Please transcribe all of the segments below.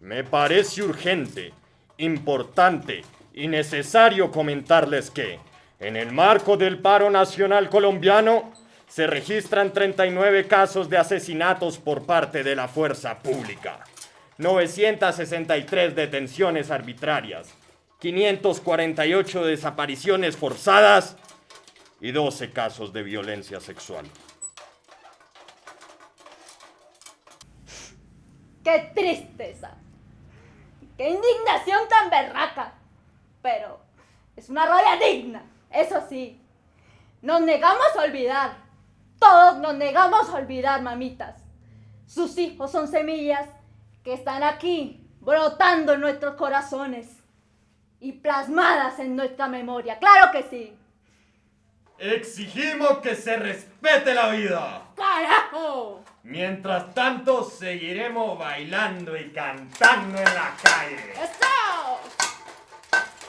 Me parece urgente, importante y necesario comentarles que, en el marco del paro nacional colombiano, se registran 39 casos de asesinatos por parte de la fuerza pública, 963 detenciones arbitrarias, 548 desapariciones forzadas y 12 casos de violencia sexual. ¡Qué tristeza! ¡Qué indignación tan berraca! Pero es una rabia digna, eso sí. Nos negamos a olvidar. Todos nos negamos a olvidar, mamitas. Sus hijos son semillas que están aquí, brotando en nuestros corazones y plasmadas en nuestra memoria. ¡Claro que sí! Exigimos que se respete la vida. ¡Carajo! Mientras tanto, seguiremos bailando y cantando en la calle. ¡Eso!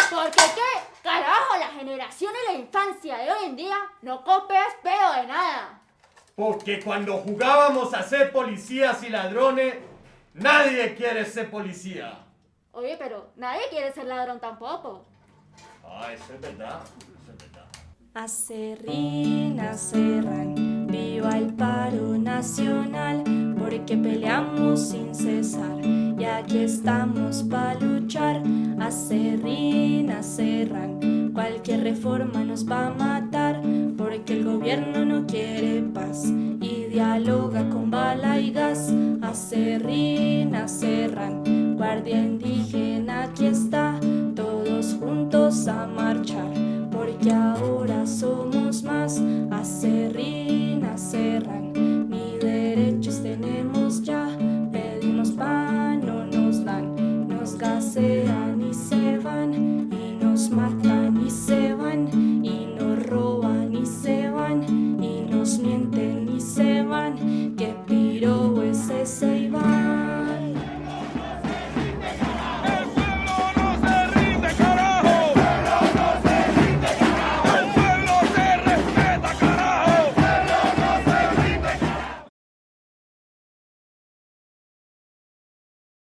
Porque qué carajo, la generación y la infancia de hoy en día no copias pedo de nada. Porque cuando jugábamos a ser policías y ladrones, nadie quiere ser policía. Oye, pero nadie quiere ser ladrón tampoco. Ah, eso es verdad. Eso es verdad. Acerrín, acerran, viva el paro nacional, porque peleamos sin cesar. Y aquí estamos para luchar. Acerrín, acerran, cualquier reforma nos va a matar, porque el gobierno no quiere paz. Y dialoga con bala y gas. Acerrín, acerran, indígena serrinas cerran, ni derechos tenemos ya, pedimos pan, no nos dan, nos gasean y se van.